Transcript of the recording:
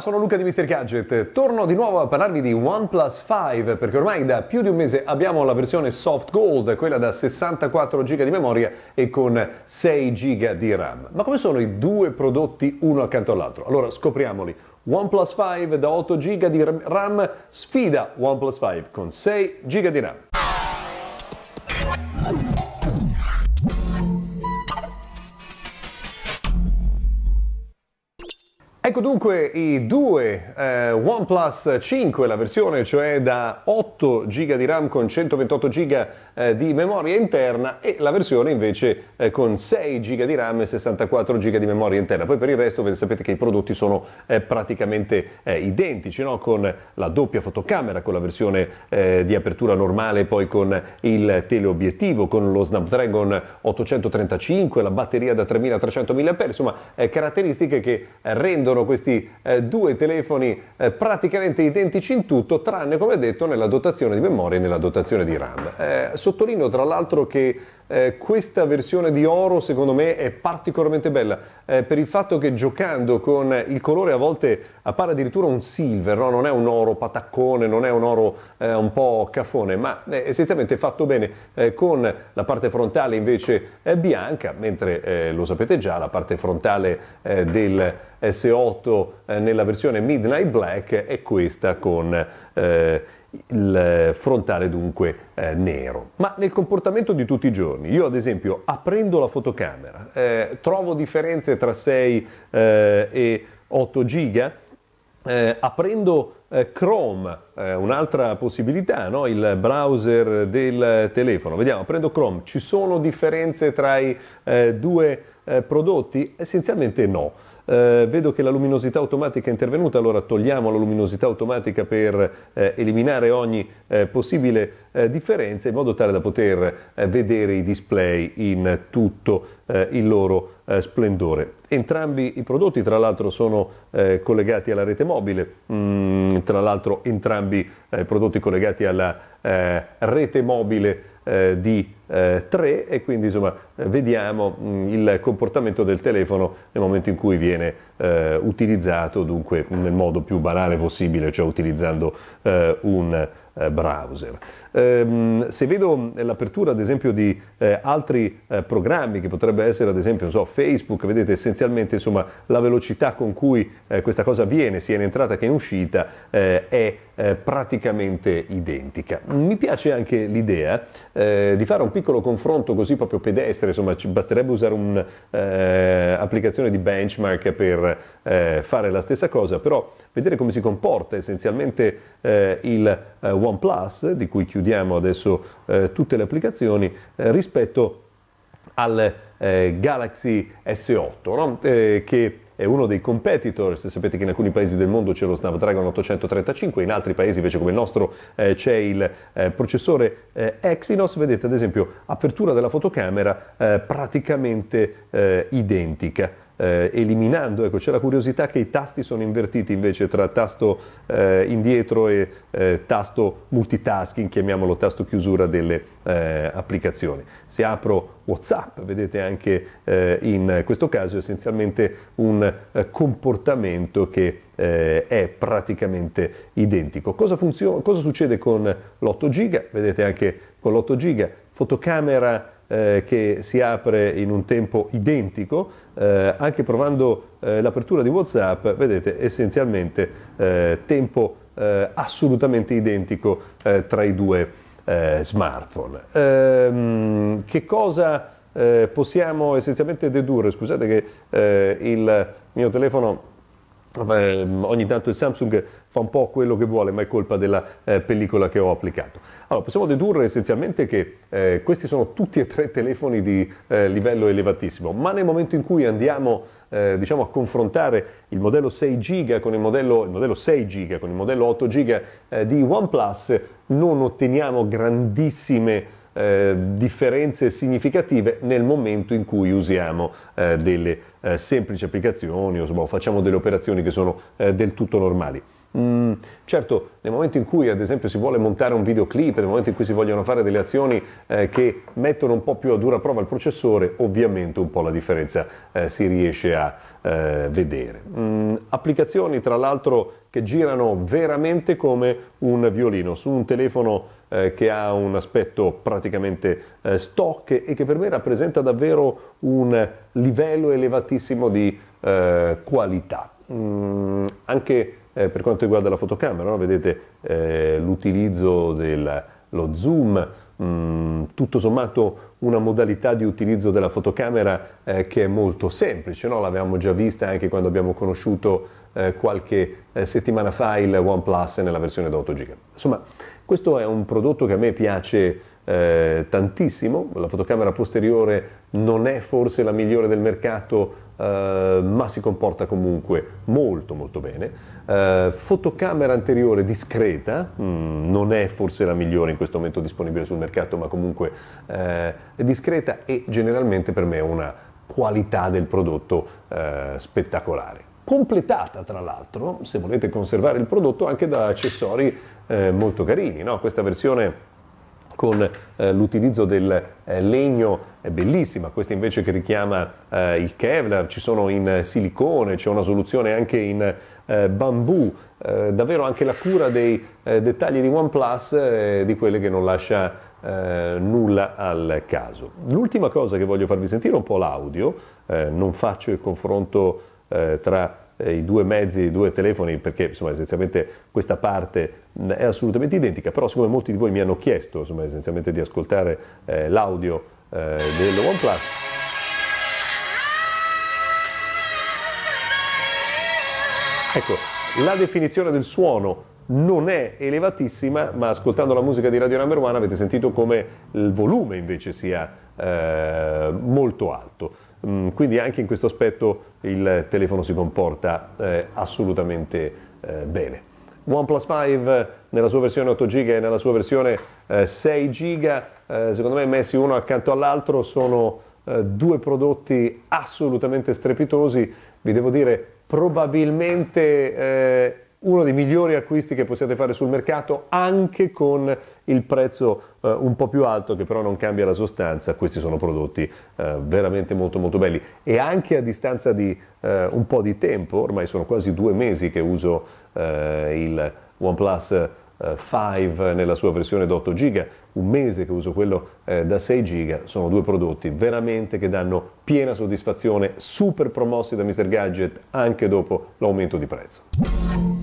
Ciao, sono Luca di Mr. Gadget. Torno di nuovo a parlarvi di OnePlus 5 perché ormai da più di un mese abbiamo la versione Soft Gold, quella da 64 GB di memoria e con 6 GB di RAM. Ma come sono i due prodotti uno accanto all'altro? Allora scopriamoli. OnePlus 5 da 8 GB di RAM sfida OnePlus 5 con 6 GB di RAM. Ecco dunque i due eh, OnePlus 5, la versione cioè da 8 GB di RAM con 128 GB eh, di memoria interna e la versione invece eh, con 6 GB di RAM e 64 GB di memoria interna. Poi per il resto sapete che i prodotti sono eh, praticamente eh, identici, no? con la doppia fotocamera, con la versione eh, di apertura normale, poi con il teleobiettivo, con lo Snapdragon 835, la batteria da 3300 mAh, insomma caratteristiche che rendono sono questi eh, due telefoni eh, praticamente identici in tutto, tranne come detto nella dotazione di memoria e nella dotazione di RAM. Eh, sottolineo tra l'altro che eh, questa versione di oro secondo me è particolarmente bella eh, per il fatto che giocando con il colore a volte appare addirittura un silver, no? non è un oro pataccone, non è un oro eh, un po' caffone, ma è essenzialmente fatto bene eh, con la parte frontale invece bianca, mentre eh, lo sapete già la parte frontale eh, del S8 nella versione Midnight Black è questa con il frontale dunque eh, nero. Ma nel comportamento di tutti i giorni, io ad esempio aprendo la fotocamera, eh, trovo differenze tra 6 eh, e 8 giga, eh, aprendo eh, Chrome, eh, un'altra possibilità, no? il browser del telefono, vediamo, aprendo Chrome, ci sono differenze tra i due prodotti? Essenzialmente no. Eh, vedo che la luminosità automatica è intervenuta, allora togliamo la luminosità automatica per eh, eliminare ogni eh, possibile eh, differenza in modo tale da poter eh, vedere i display in tutto eh, il loro splendore. Entrambi i prodotti tra l'altro sono collegati alla rete mobile, mm, tra l'altro entrambi i prodotti collegati alla rete mobile eh, di eh, 3 e quindi insomma vediamo mh, mm, il comportamento del telefono nel momento in cui viene eh, utilizzato dunque nel modo più banale possibile, cioè utilizzando eh, un eh, browser. Ehm, se vedo l'apertura ad esempio di eh, altri eh, programmi che potrebbe essere ad esempio so, Facebook, vedete essenzialmente insomma, la velocità con cui eh, questa cosa avviene sia in entrata che in uscita eh, è eh, praticamente identica. Mi piace anche l'idea di fare un piccolo confronto così proprio pedestre, insomma ci basterebbe usare un'applicazione di benchmark per fare la stessa cosa, però vedere come si comporta essenzialmente il OnePlus, di cui chiudiamo adesso eh, tutte le applicazioni, eh, rispetto al eh, Galaxy S8, no? Eh, che è uno dei competitors, sapete che in alcuni paesi del mondo c'è lo Snapdragon 835, in altri paesi invece come il nostro eh, c'è il eh, processore eh, Exynos, vedete ad esempio apertura della fotocamera eh, praticamente eh, identica eh, eliminando, ecco c'è la curiosità che i tasti sono invertiti invece tra tasto eh, indietro e eh, tasto multitasking, chiamiamolo tasto chiusura delle eh, applicazioni. Se apro Whatsapp, vedete anche eh, in questo caso essenzialmente un eh, comportamento che è praticamente identico. Cosa, cosa succede con l'8 giga? Vedete anche con l'8 giga fotocamera eh, che si apre in un tempo identico, eh, anche provando eh, l'apertura di WhatsApp, vedete essenzialmente eh, tempo eh, assolutamente identico eh, tra i due smartphone. Ehm, che cosa possiamo essenzialmente dedurre? Scusate che il mio telefono eh, ogni tanto il Samsung fa un po' quello che vuole, ma è colpa della eh, pellicola che ho applicato. Allora, possiamo dedurre essenzialmente che eh, questi sono tutti e tre telefoni di eh, livello elevatissimo, ma nel momento in cui andiamo eh, diciamo, a confrontare il modello 6 GB con il modello, il modello 6 GB con il modello 8 GB eh, di OnePlus, non otteniamo grandissime eh, differenze significative nel momento in cui usiamo delle semplici applicazioni o facciamo delle operazioni che sono del tutto normali. Mm, certo, nel momento in cui ad esempio si vuole montare un videoclip, nel momento in cui si vogliono fare delle azioni eh, che mettono un po' più a dura prova il processore, ovviamente un po' la differenza eh, si riesce a eh, vedere. Mm, applicazioni tra l'altro che girano veramente come un violino su un telefono eh, che ha un aspetto praticamente eh, stock e che per me rappresenta davvero un livello elevatissimo di eh, qualità. Mm, anche eh, per quanto riguarda la fotocamera, no? vedete eh, l'utilizzo dello zoom, mh, mm, tutto sommato una modalità di utilizzo della fotocamera eh, che è molto semplice, no? l'avevamo già vista anche quando abbiamo conosciuto eh, qualche eh, settimana fa il OnePlus nella versione da 8 GB. Insomma, questo è un prodotto che a me piace eh, tantissimo, la fotocamera posteriore non è forse la migliore del mercato, eh, ma si comporta comunque molto molto bene. Uh, fotocamera anteriore discreta, mm, non è forse la migliore in questo momento disponibile sul mercato, ma comunque uh, è discreta e generalmente per me è una qualità del prodotto uh, spettacolare. Completata tra l'altro, se volete conservare il prodotto, anche da accessori molto carini. No? Questa versione con eh, l'utilizzo del eh, legno è bellissima, questa invece che richiama eh, il Kevlar, ci sono in silicone, c'è una soluzione anche in eh, bambù, eh, davvero anche la cura dei eh, dettagli di OnePlus è di quelle che non lascia nulla al caso. L'ultima cosa che voglio farvi sentire è un po' l'audio, non faccio il confronto tra eh, i due mezzi, i due telefoni, perché insomma, essenzialmente questa parte è assolutamente identica, però siccome molti di voi mi hanno chiesto insomma, essenzialmente di ascoltare eh, l'audio eh, del OnePlus, ecco, la definizione del suono non è elevatissima, ma ascoltando la musica di Radio Number One avete sentito come il volume invece sia eh, molto alto. Mm, quindi anche in questo aspetto il telefono si comporta eh, assolutamente eh, bene. OnePlus 5 nella sua versione 8 GB e nella sua versione eh, 6 GB, eh, secondo me messi uno accanto all'altro sono eh, due prodotti assolutamente strepitosi, vi devo dire probabilmente eh, uno dei migliori acquisti che possiate fare sul mercato anche con il prezzo eh, un po' più alto che però non cambia la sostanza, questi sono prodotti eh, veramente molto molto belli e anche a distanza di eh, un po' di tempo, ormai sono quasi due mesi che uso eh, il OnePlus 5 eh, nella sua versione da 8 GB, un mese che uso quello eh, da 6 GB, sono due prodotti veramente che danno piena soddisfazione, super promossi da Mr. Gadget anche dopo l'aumento di prezzo.